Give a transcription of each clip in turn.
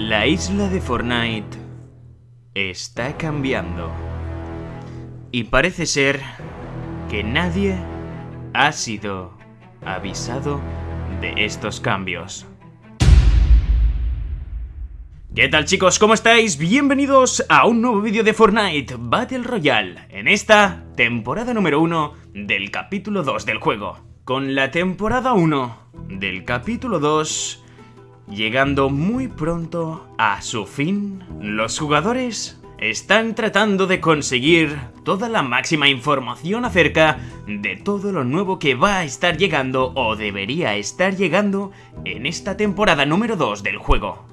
La isla de Fortnite está cambiando. Y parece ser que nadie ha sido avisado de estos cambios. ¿Qué tal chicos? ¿Cómo estáis? Bienvenidos a un nuevo vídeo de Fortnite Battle Royale en esta temporada número 1 del capítulo 2 del juego. Con la temporada 1 del capítulo 2 llegando muy pronto a su fin, los jugadores están tratando de conseguir toda la máxima información acerca de todo lo nuevo que va a estar llegando o debería estar llegando en esta temporada número 2 del juego.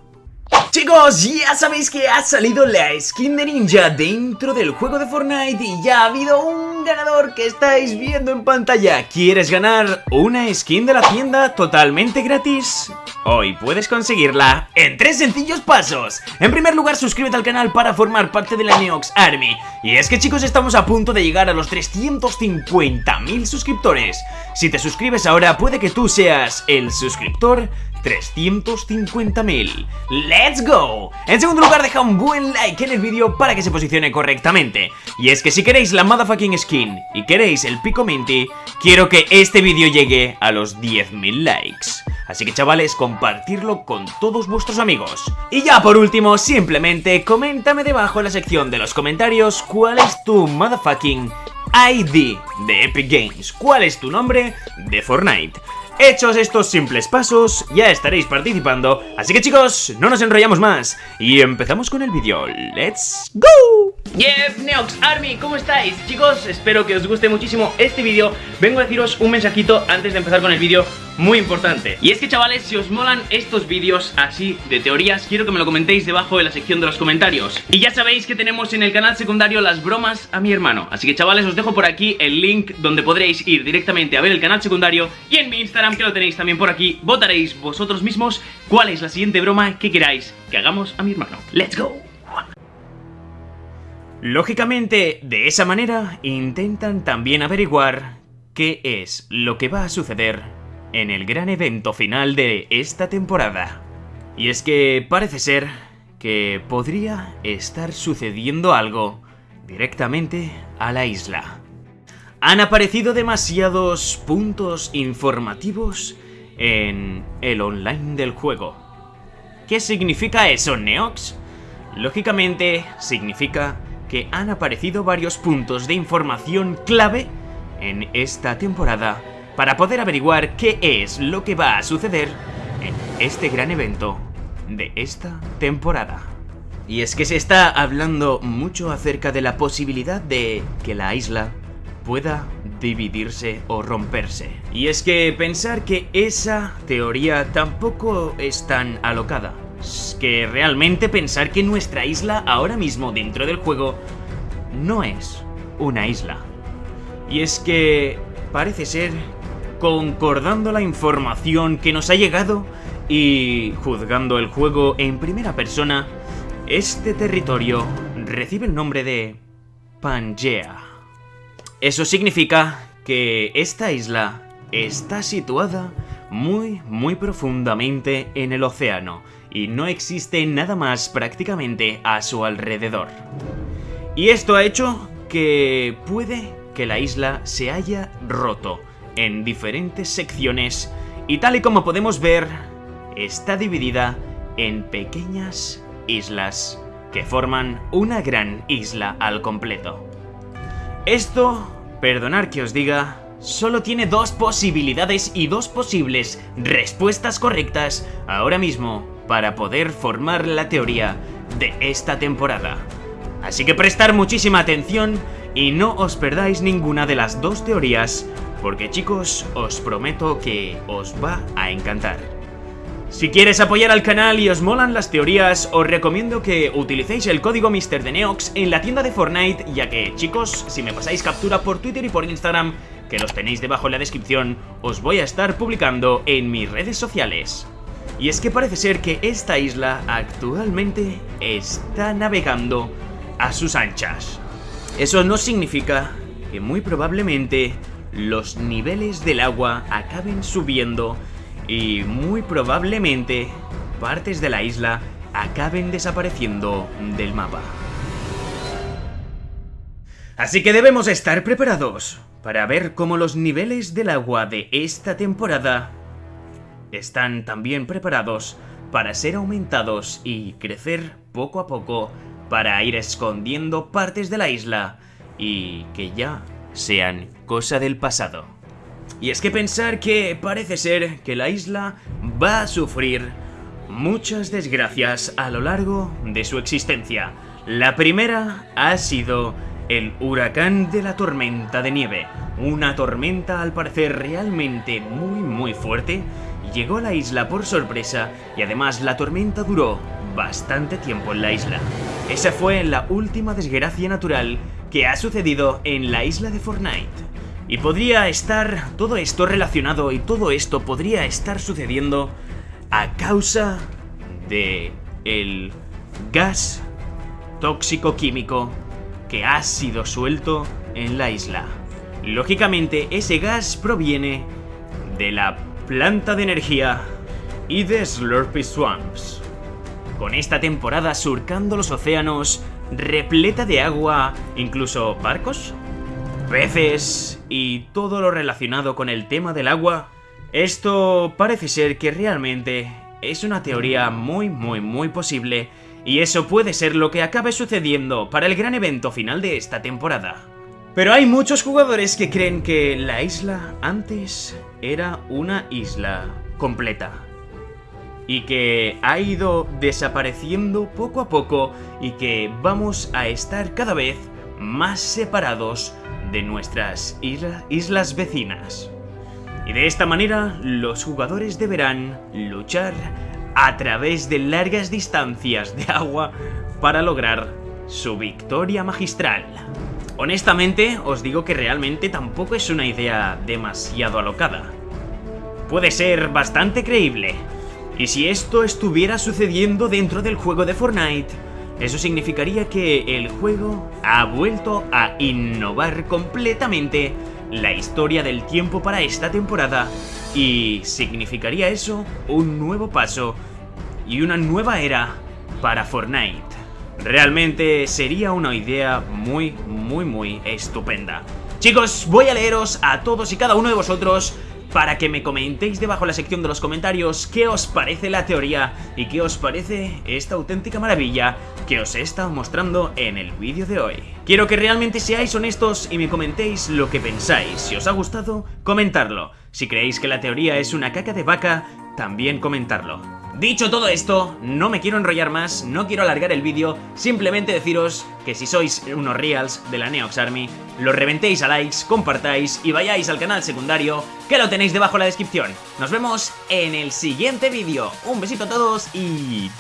Chicos, ya sabéis que ha salido la skin de ninja dentro del juego de Fortnite y ya ha habido un ganador que estáis viendo en pantalla. ¿Quieres ganar una skin de la tienda totalmente gratis? Hoy puedes conseguirla en tres sencillos pasos. En primer lugar, suscríbete al canal para formar parte de la Neox Army. Y es que chicos, estamos a punto de llegar a los 350.000 suscriptores. Si te suscribes ahora, puede que tú seas el suscriptor 350.000. ¡Let's go! En segundo lugar, deja un buen like en el vídeo para que se posicione correctamente. Y es que si queréis la motherfucking skin y queréis el pico minty, quiero que este vídeo llegue a los 10.000 likes. Así que chavales, compartirlo con todos vuestros amigos. Y ya por último, simplemente coméntame debajo en la sección de los comentarios cuál es tu motherfucking ID de Epic Games. ¿Cuál es tu nombre de Fortnite? Hechos estos simples pasos, ya estaréis participando, así que chicos, no nos enrollamos más y empezamos con el vídeo. ¡Let's go! Yep, Neox Army, ¿cómo estáis? Chicos, espero que os guste muchísimo este vídeo. Vengo a deciros un mensajito antes de empezar con el vídeo muy importante. Y es que chavales, si os molan estos vídeos así de teorías Quiero que me lo comentéis debajo en la sección de los comentarios. Y ya sabéis que tenemos en el canal secundario las bromas a mi hermano. Así que chavales, os dejo por aquí el link donde podréis ir directamente a ver el canal secundario Y en mi Instagram, que lo tenéis también por aquí, votaréis vosotros mismos cuál es la siguiente broma que queráis que hagamos a mi hermano. ¡Let's go! Lógicamente, de esa manera, intentan también averiguar qué es lo que va a suceder en el gran evento final de esta temporada. Y es que parece ser que podría estar sucediendo algo directamente a la isla. Han aparecido demasiados puntos informativos en el online del juego. ¿Qué significa eso, Neox? Lógicamente, significa que han aparecido varios puntos de información clave en esta temporada para poder averiguar qué es lo que va a suceder en este gran evento de esta temporada. Y es que se está hablando mucho acerca de la posibilidad de que la isla pueda dividirse o romperse. Y es que pensar que esa teoría tampoco es tan alocada que realmente pensar que nuestra isla ahora mismo dentro del juego no es una isla. Y es que parece ser, concordando la información que nos ha llegado y juzgando el juego en primera persona, este territorio recibe el nombre de Pangea. Eso significa que esta isla está situada muy muy profundamente en el océano y no existe nada más prácticamente a su alrededor. Y esto ha hecho que puede que la isla se haya roto en diferentes secciones y tal y como podemos ver, está dividida en pequeñas islas que forman una gran isla al completo. Esto, perdonar que os diga, solo tiene dos posibilidades y dos posibles respuestas correctas ahora mismo para poder formar la teoría de esta temporada. Así que prestar muchísima atención y no os perdáis ninguna de las dos teorías, porque chicos, os prometo que os va a encantar. Si quieres apoyar al canal y os molan las teorías, os recomiendo que utilicéis el código MrDeneox en la tienda de Fortnite, ya que, chicos, si me pasáis captura por Twitter y por Instagram, que los tenéis debajo en la descripción, os voy a estar publicando en mis redes sociales. Y es que parece ser que esta isla actualmente está navegando a sus anchas. Eso no significa que muy probablemente los niveles del agua acaben subiendo y muy probablemente partes de la isla acaben desapareciendo del mapa. Así que debemos estar preparados para ver cómo los niveles del agua de esta temporada están también preparados para ser aumentados y crecer poco a poco para ir escondiendo partes de la isla y que ya sean cosa del pasado. Y es que pensar que parece ser que la isla va a sufrir muchas desgracias a lo largo de su existencia. La primera ha sido el huracán de la tormenta de nieve. Una tormenta al parecer realmente muy muy fuerte llegó a la isla por sorpresa y además la tormenta duró bastante tiempo en la isla. Esa fue la última desgracia natural que ha sucedido en la isla de Fortnite. Y podría estar todo esto relacionado y todo esto podría estar sucediendo a causa de el gas tóxico químico que ha sido suelto en la isla. Lógicamente ese gas proviene de la planta de energía y de Slurpy Swamps. Con esta temporada surcando los océanos, repleta de agua, incluso barcos, peces y todo lo relacionado con el tema del agua, esto parece ser que realmente es una teoría muy muy muy posible y eso puede ser lo que acabe sucediendo para el gran evento final de esta temporada. Pero hay muchos jugadores que creen que la isla antes era una isla completa. Y que ha ido desapareciendo poco a poco y que vamos a estar cada vez más separados de nuestras islas vecinas. Y de esta manera los jugadores deberán luchar a través de largas distancias de agua para lograr su victoria magistral. Honestamente, os digo que realmente tampoco es una idea demasiado alocada. Puede ser bastante creíble. Y si esto estuviera sucediendo dentro del juego de Fortnite, eso significaría que el juego ha vuelto a innovar completamente la historia del tiempo para esta temporada y significaría eso un nuevo paso y una nueva era para Fortnite. Realmente sería una idea muy, muy, muy estupenda. Chicos, voy a leeros a todos y cada uno de vosotros para que me comentéis debajo en la sección de los comentarios qué os parece la teoría y qué os parece esta auténtica maravilla que os he estado mostrando en el vídeo de hoy. Quiero que realmente seáis honestos y me comentéis lo que pensáis. Si os ha gustado, comentadlo. Si creéis que la teoría es una caca de vaca, también comentarlo. Dicho todo esto, no me quiero enrollar más, no quiero alargar el vídeo, simplemente deciros que si sois unos reals de la Neox Army, lo reventéis a likes, compartáis y vayáis al canal secundario, que lo tenéis debajo en la descripción. Nos vemos en el siguiente vídeo. Un besito a todos y